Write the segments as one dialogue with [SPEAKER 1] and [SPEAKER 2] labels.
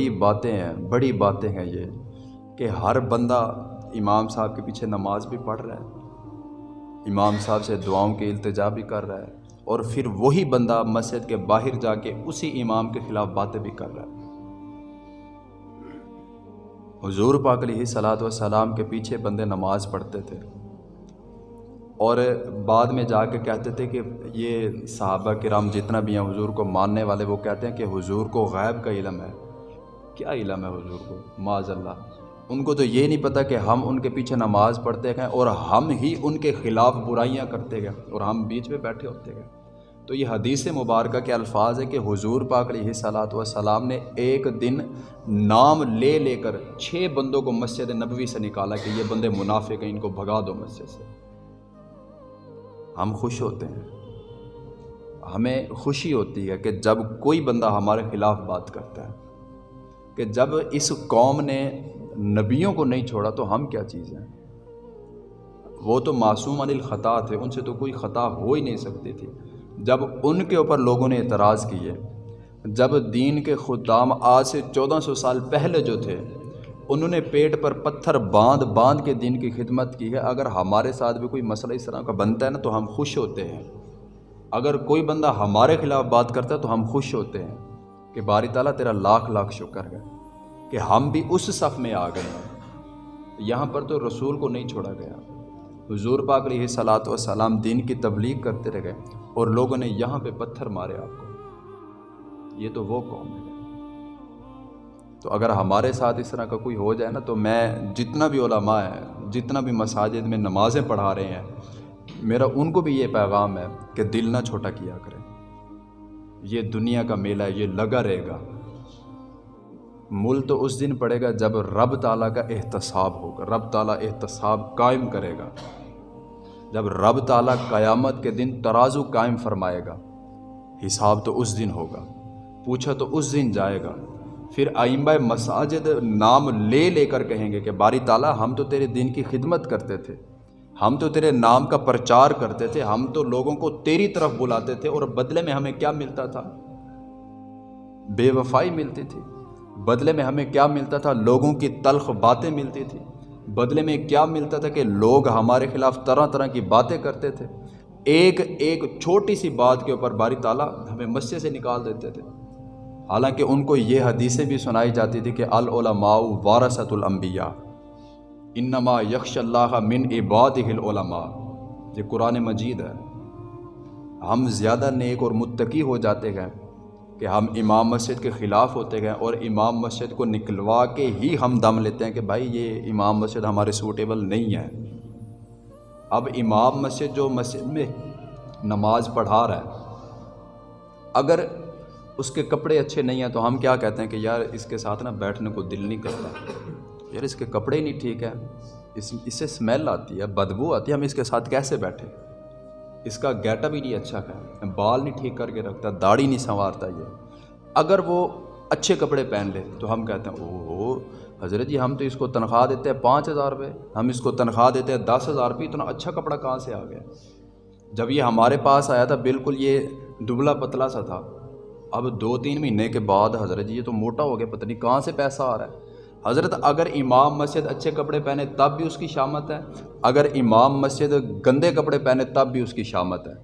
[SPEAKER 1] بڑی باتیں ہیں، بڑی باتیں ہیں یہ، کہ ہر بندہ امام صاحب کے پیچھے نماز بھی پڑھ رہا ہے، امام صاحب سے دعاؤں کے التجا بھی کر رہا ہے، اور پھر وہی بندہ مسجد کے باہر جا کے اسی امام کے خلاف باتیں بھی کر رہا ہے۔ حضور پاک علیہ صلاحت وسلام کے پیچھے بندے نماز پڑھتے تھے، اور بعد میں جا کے کہتے تھے کہ یہ صحابہ کرام جتنا بھی ہیں، حضور کو ماننے والے وہ کہتے ہیں کہ حضور کو غیب کا علم ہے۔ کیا علم ہے حضور کو؟ معاذ اللہ ان کو تو یہ نہیں پتہ کہ ہم ان کے پیچھے نماز پڑھتے گئے اور ہم ہی ان کے خلاف برائیاں کرتے گئے اور ہم بیچ میں بیٹھے ہوتے گئے تو یہ حدیث مبارکہ کے الفاظ ہے کہ حضور پاک علیہ صلاحت والسلام نے ایک دن نام لے لے کر چھ بندوں کو مسجد نبوی سے نکالا کہ یہ بندے منافق ہیں، ان کو بھگا دو مسجد سے۔ ہم خوش ہوتے ہیں۔ ہمیں خوشی ہوتی ہے کہ جب کوئی بندہ ہمارے خلاف بات کرتا ہے۔ کہ جب اس قوم نے نبیوں کو نہیں چھوڑا تو ہم کیا چیز ہیں؟ وہ تو معصوم عن الخطا تھے، ان سے تو کوئی خطا ہو ہی نہیں سکتی تھی۔ جب ان کے اوپر لوگوں نے اعتراض کیے، جب دین کے خدام آج سے چودہ سو سال پہلے جو تھے، انہوں نے پیٹ پر پتھر باندھ باندھ کے دین کی خدمت کی ہے۔ اگر ہمارے ساتھ بھی کوئی مسئلہ اس طرح کا بنتا ہے نا، تو ہم خوش ہوتے ہیں۔ اگر کوئی بندہ ہمارے خلاف بات کرتا ہے، تو ہم خوش ہوتے ہیں۔ کہ باری تعالیٰ تیرا لاکھ لاکھ شکر ہے کہ ہم بھی اس صف میں آ گئے ہیں۔ یہاں پر تو رسول کو نہیں چھوڑا گیا۔ حضور پاک علیہ صلاۃ وسلام دین کی تبلیغ کرتے رہ گئے اور لوگوں نے یہاں پہ پتھر مارے آپ کو۔ یہ تو وہ قوم ہے۔ تو اگر ہمارے ساتھ اس طرح کا کوئی ہو جائے نا تو میں جتنا بھی علماء ہیں، جتنا بھی مساجد میں نمازیں پڑھا رہے ہیں، میرا ان کو بھی یہ پیغام ہے کہ دل نہ چھوٹا کیا کریں۔ یہ دنیا کا میلہ ہے، یہ لگا رہے گا۔ مل تو اس دن پڑے گا جب رب تعالیٰ کا احتساب ہوگا، رب تعالیٰ احتساب قائم کرے گا۔ جب رب تعالیٰ قیامت کے دن ترازو قائم فرمائے گا، حساب تو اس دن ہوگا، پوچھا تو اس دن جائے گا۔ پھر آئمہ مساجد نام لے لے کر کہیں گے کہ باری تعالیٰ، ہم تو تیرے دین کی خدمت کرتے تھے۔ ہم تو تیرے نام کا پرچار کرتے تھے، ہم تو لوگوں کو تیری طرف بلاتے تھے اور بدلے میں ہمیں کیا ملتا تھا؟ بے وفائی ملتی تھی۔ بدلے میں ہمیں کیا ملتا تھا؟ لوگوں کی تلخ باتیں ملتی تھی بدلے میں کیا ملتا تھا کہ لوگ ہمارے خلاف طرح طرح کی باتیں کرتے تھے۔ ایک ایک چھوٹی سی بات کے اوپر باری تعالیٰ ہمیں مسجد سے نکال دیتے تھے۔ حالانکہ ان کو یہ حدیثیں بھی سنائی جاتی تھی کہ العلماء وارثت الانبیاء۔ انما یکش اللہ من عباد العلماء۔ یہ قرآن مجید ہے۔ ہم زیادہ نیک اور متقی ہو جاتے گئے کہ ہم امام مسجد کے خلاف ہوتے گئے اور امام مسجد کو نکلوا کے ہی ہم دم لیتے ہیں کہ بھائی یہ امام مسجد ہمارے سوٹیبل نہیں ہے۔ اب امام مسجد جو مسجد میں نماز پڑھا رہا ہے، اگر اس کے کپڑے اچھے نہیں ہیں تو ہم کیا کہتے ہیں کہ یار اس کے ساتھ نا بیٹھنے کو دل نہیں کرتا۔ یار، اس کے کپڑے نہیں ٹھیک ہے اس اس سے اسمیل آتی ہے، بدبو آتی ہے، ہم اس کے ساتھ کیسے بیٹھیں اس کا گیٹا بھی نہیں اچھا ہے بال نہیں ٹھیک کر کے رکھتا، داڑھی نہیں سنوارتا یہ۔ اگر وہ اچھے کپڑے پہن لے، تو ہم کہتے ہیں او حضرت جی ہم تو اس کو تنخواہ دیتے ہیں پانچ ہزار روپے۔ ہم اس کو تنخواہ دیتے ہیں دس ہزار روپئے اتنا اچھا کپڑا کہاں سے آ گیا؟ جب یہ ہمارے پاس آیا تھا، بالکل یہ دبلا پتلا سا تھا۔ اب دو تین مہینے کے بعد حضرت جی یہ تو موٹا ہو گیا، پتہ نہیں کہاں سے پیسہ آ رہا ہے۔ حضرت اگر امام مسجد اچھے کپڑے پہنے تب بھی اس کی شامت ہے، اگر امام مسجد گندے کپڑے پہنے تب بھی اس کی شامت ہے۔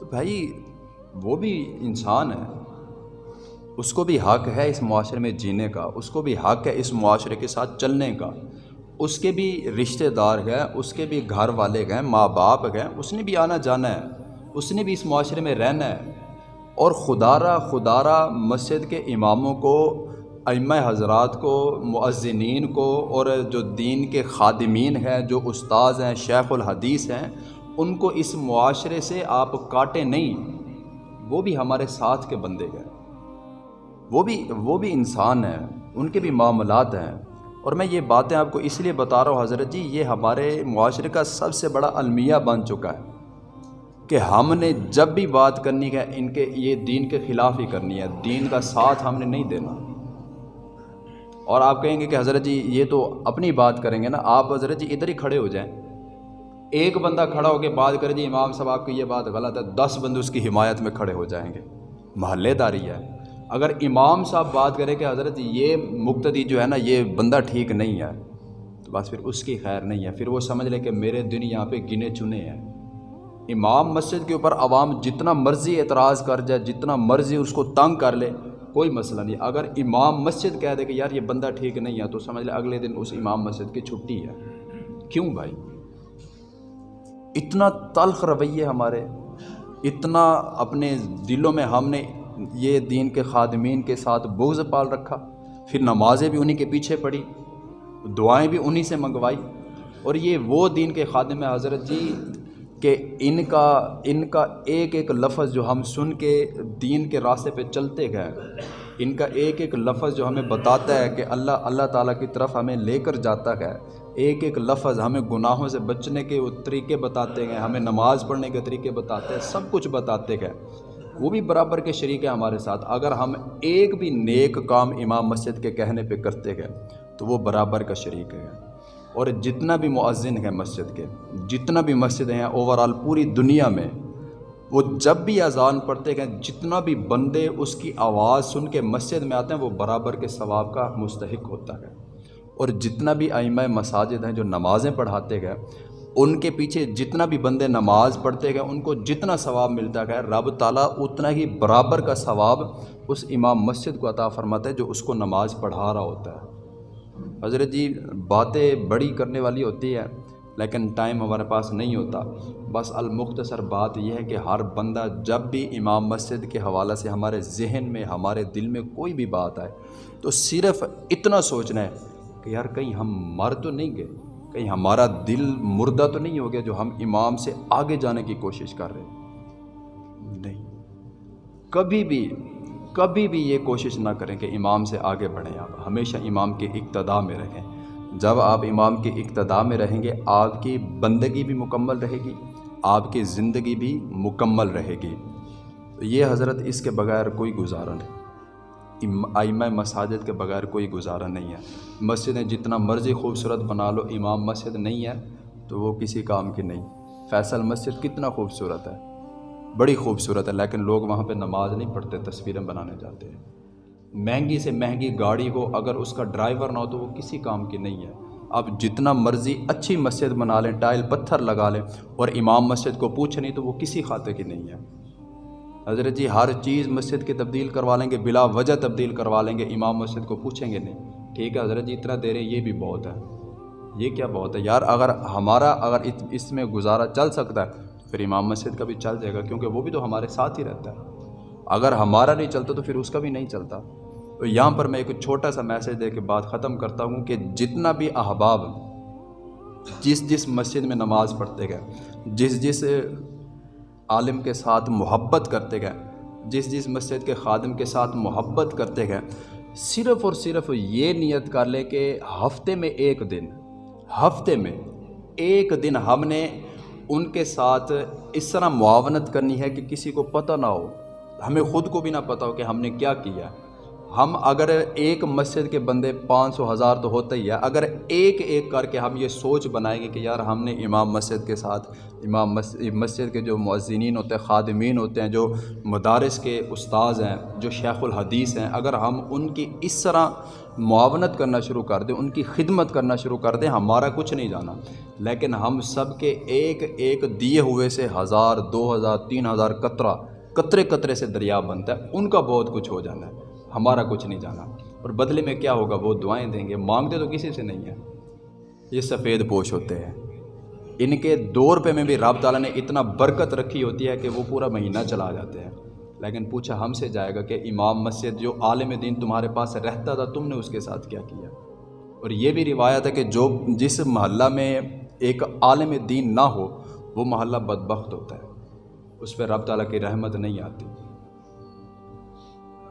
[SPEAKER 1] تو بھائی، وہ بھی انسان ہے۔ اس کو بھی حق ہے اس معاشرے میں جینے کا، اس کو بھی حق ہے اس معاشرے کے ساتھ چلنے کا۔ اس کے بھی رشتہ دار ہیں، اس کے بھی گھر والے گئے ماں باپ گئے اس نے بھی آنا جانا ہے، اس نے بھی اس معاشرے میں رہنا ہے۔ اور خدارہ خدارہ مسجد کے اماموں کو ائمہ حضرات کو معذنین کو اور جو دین کے خادمین ہیں، جو استاذ ہیں، شیخ الحدیث ہیں، ان کو اس معاشرے سے آپ کاٹے نہیں۔ وہ بھی ہمارے ساتھ کے بندے گئے وہ بھی وہ بھی انسان ہیں۔ ان کے بھی معاملات ہیں۔ اور میں یہ باتیں آپ کو اس لیے بتا رہا ہوں حضرت جی یہ ہمارے معاشرے کا سب سے بڑا المیہ بن چکا ہے کہ ہم نے جب بھی بات کرنی ہے، ان کے، یہ دین کے خلاف ہی کرنی ہے۔ دین کا ساتھ ہم نے نہیں دینا۔ اور آپ کہیں گے کہ حضرت جی یہ تو اپنی بات کریں گے نا، آپ حضرت جی ادھر ہی کھڑے ہو جائیں۔ ایک بندہ کھڑا ہو کے بات کرے جی امام صاحب آپ کی یہ بات غلط ہے، دس بندے اس کی حمایت میں کھڑے ہو جائیں گے۔ محلے داری ہے۔ اگر امام صاحب بات کرے کہ حضرت جی، یہ مقتدی جو ہے نا، یہ بندہ ٹھیک نہیں ہے، تو بس پھر اس کی خیر نہیں ہے۔ پھر وہ سمجھ لے کہ میرے دن یہاں پہ گنے چنے ہیں۔ امام مسجد کے اوپر عوام جتنا مرضی اعتراض کر جائے، جتنا مرضی اس کو تنگ کر لے کوئی مسئلہ نہیں۔ اگر امام مسجد کہہ دے کہ یار یہ بندہ ٹھیک نہیں ہے تو سمجھ لے اگلے دن اس امام مسجد کی چھٹی ہے۔ کیوں بھائی؟ اتنا تلخ رویے ہمارے، اتنا اپنے دلوں میں ہم نے یہ دین کے خادمین کے ساتھ بغض پال رکھا۔ پھر نمازیں بھی انہی کے پیچھے پڑی، دعائیں بھی انہی سے منگوائی۔ اور یہ وہ دین کے خادم حضرت جی کہ ان کا ان کا ایک ایک لفظ جو ہم سن کے دین کے راستے پہ چلتے گئے، ان کا ایک ایک لفظ جو ہمیں بتاتا ہے کہ اللہ اللہ تعالیٰ کی طرف ہمیں لے کر جاتا ہے۔ ایک ایک لفظ ہمیں گناہوں سے بچنے کے طریقے بتاتے گئے، ہمیں نماز پڑھنے کے طریقے بتاتے ہیں، سب کچھ بتاتے گئے۔ وہ بھی برابر کے شریک ہیں ہمارے ساتھ۔ اگر ہم ایک بھی نیک کام امام مسجد کے کہنے پہ کرتے گئے، تو وہ برابر کا شریک ہے اور جتنا بھی معذن ہے مسجد کے، جتنا بھی مسجد ہیں اوورال پوری دنیا میں، وہ جب بھی اذان پڑھتے گئے جتنا بھی بندے اس کی آواز سن کے مسجد میں آتے ہیں، وہ برابر کے ثواب کا مستحق ہوتا ہے۔ اور جتنا بھی آئمہ مساجد ہیں جو نمازیں پڑھاتے گئے ان کے پیچھے جتنا بھی بندے نماز پڑھتے گئے ان کو جتنا ثواب ملتا گیا رب تعالیٰ اتنا ہی برابر کا ثواب اس امام مسجد کو عطا فرماتا ہے جو اس کو نماز پڑھا رہا ہوتا ہے۔ حضرت جی باتیں بڑی کرنے والی ہوتی ہے لیکن ٹائم ہمارے پاس نہیں ہوتا۔ بس المختصر بات یہ ہے کہ ہر بندہ جب بھی امام مسجد کے حوالہ سے ہمارے ذہن میں، ہمارے دل میں کوئی بھی بات آئے، تو صرف اتنا سوچنا ہے کہ یار کہیں ہم مر تو نہیں گئے، کہیں ہمارا دل مردہ تو نہیں ہو گیا جو ہم امام سے آگے جانے کی کوشش کر رہے۔ نہیں۔ کبھی بھی کبھی بھی یہ کوشش نہ کریں کہ امام سے آگے بڑھیں آپ۔ ہمیشہ امام کے اقتدا میں رہیں۔ جب آپ امام کے اقتدا میں رہیں گے، آپ کی بندگی بھی مکمل رہے گی، آپ کی زندگی بھی مکمل رہے گی۔ یہ حضرت اس کے بغیر کوئی گزارا نہیں۔ آئمہ مساجد کے بغیر کوئی گزارا نہیں ہے۔ مسجدیں جتنا مرضی خوبصورت بنا لو، امام مسجد نہیں ہے تو وہ کسی کام کی نہیں۔ فیصل مسجد کتنا خوبصورت ہے۔ بڑی خوبصورت ہے، لیکن لوگ وہاں پہ نماز نہیں پڑھتے، تصویریں بنانے جاتے ہیں۔ مہنگی سے مہنگی گاڑی ہو، اگر اس کا ڈرائیور نہ ہو تو وہ کسی کام کی نہیں ہے۔ اب جتنا مرضی اچھی مسجد بنا لیں، ٹائل پتھر لگا لیں، اور امام مسجد کو پوچھ نہیں تو وہ کسی خاتے کی نہیں ہے۔ حضرت جی ہر چیز مسجد کی تبدیل کروا لیں گے، بلا وجہ تبدیل کروا لیں گے، امام مسجد کو پوچھیں گے نہیں۔ ٹھیک ہے حضرت جی اتنا دے رہے ہیں یہ بھی بہت ہے۔ یہ کیا بہت ہے؟ یار، اگر ہمارا، اگر اس میں گزارا چل سکتا ہے پھر امام مسجد کا بھی چل جائے گا کیونکہ وہ بھی تو ہمارے ساتھ ہی رہتا ہے۔ اگر ہمارا نہیں چلتا تو پھر اس کا بھی نہیں چلتا۔ تو یہاں پر میں ایک چھوٹا سا میسیج دے کے بات ختم کرتا ہوں کہ جتنا بھی احباب جس جس مسجد میں نماز پڑھتے گئے، جس جس عالم کے ساتھ محبت کرتے گئے، جس جس مسجد کے خادم کے ساتھ محبت کرتے گئے، صرف اور صرف یہ نیت کر لیں کہ ہفتے میں ایک دن، ہفتے میں ایک دن ہم نے ان کے ساتھ اس طرح معاونت کرنی ہے کہ کسی کو پتہ نہ ہو۔ ہمیں خود کو بھی نہ پتہ ہو کہ ہم نے کیا کیا۔ ہم اگر ایک مسجد کے بندے پانچ سو ہزار تو ہوتا ہی ہے اگر ایک ایک کر کے ہم یہ سوچ بنائیں گے کہ یار ہم نے امام مسجد کے ساتھ، امام مسجد کے جو معذنین ہوتے ہیں، خادمین ہوتے ہیں، جو مدارس کے استاذ ہیں، جو شیخ الحدیث ہیں، اگر ہم ان کی اس طرح معاونت کرنا شروع کر دیں، ان کی خدمت کرنا شروع کر دیں، ہمارا کچھ نہیں جانا۔ لیکن ہم سب کے ایک ایک دیے ہوئے سے ہزار، دو ہزار، تین ہزار قطرہ قطرے قطرے سے دریا بنتا ہے، ان کا بہت کچھ ہو جانا ہے، ہمارا کچھ نہیں جانا۔ اور بدلے میں کیا ہوگا؟ وہ دعائیں دیں گے۔ مانگتے تو کسی سے نہیں ہیں۔ یہ سفید پوش ہوتے ہیں۔ ان کے دو روپے میں بھی رب تعالیٰ نے اتنا برکت رکھی ہوتی ہے کہ وہ پورا مہینہ چلا جاتے ہیں۔ لیکن پوچھا ہم سے جائے گا کہ امام مسجد جو عالم دین تمہارے پاس رہتا تھا، تم نے اس کے ساتھ کیا کیا؟ اور یہ بھی روایت ہے کہ جو جس محلہ میں ایک عالم دین نہ ہو، وہ محلہ بدبخت ہوتا ہے۔ اس پہ رب تعالیٰ کی رحمت نہیں آتی۔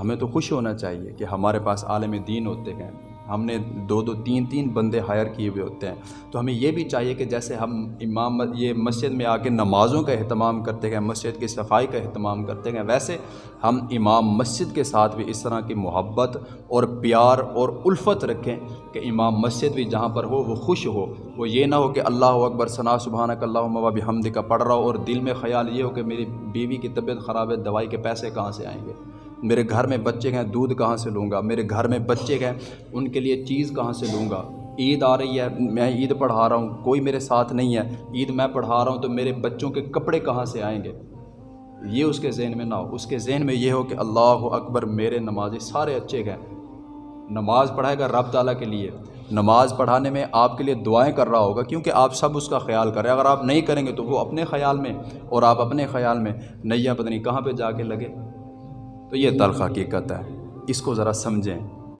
[SPEAKER 1] ہمیں تو خوش ہونا چاہیے کہ ہمارے پاس عالم دین ہوتے ہیں۔ ہم نے دو دو تین تین بندے ہائر کیے ہوئے ہوتے ہیں۔ تو ہمیں یہ بھی چاہیے کہ جیسے ہم امام یہ مسجد میں آ کے نمازوں کا اہتمام کرتے گئے، مسجد کی صفائی کا اہتمام کرتے گئے، ویسے ہم امام مسجد کے ساتھ بھی اس طرح کی محبت اور پیار اور الفت رکھیں کہ امام مسجد بھی جہاں پر ہو وہ خوش ہو۔ وہ یہ نہ ہو کہ اللہ اکبر ثنا سبحانک اللہ و بحمد کا پڑھ رہا ہو اور دل میں خیال یہ ہو کہ میری بیوی کی طبیعت خراب ہے، دوائی کے پیسے کہاں سے آئیں گے؟ میرے گھر میں بچے گئے دودھ کہاں سے لوں گا؟ میرے گھر میں بچے گئے ان کے لیے چیز کہاں سے لوں گا؟ عید آ رہی ہے، میں عید پڑھا رہا ہوں، کوئی میرے ساتھ نہیں ہے۔ عید میں پڑھا رہا ہوں تو میرے بچوں کے کپڑے کہاں سے آئیں گے؟ یہ اس کے ذہن میں نہ ہو۔ اس کے ذہن میں یہ ہو کہ اللہ اکبر میرے نمازی سارے اچھے گئے نماز پڑھائے گا رب تعالیٰ کے لیے۔ نماز پڑھانے میں آپ کے لیے دعائیں کر رہا ہوگا کیونکہ آپ سب اس کا خیال کریں۔ اگر آپ نہیں کریں گے تو وہ اپنے خیال میں اور آپ اپنے خیال میں نیا پتہ نہیں کہاں پہ جا کے لگے۔ تو یہ تلخ حقیقت ہے۔ اس کو ذرا سمجھیں۔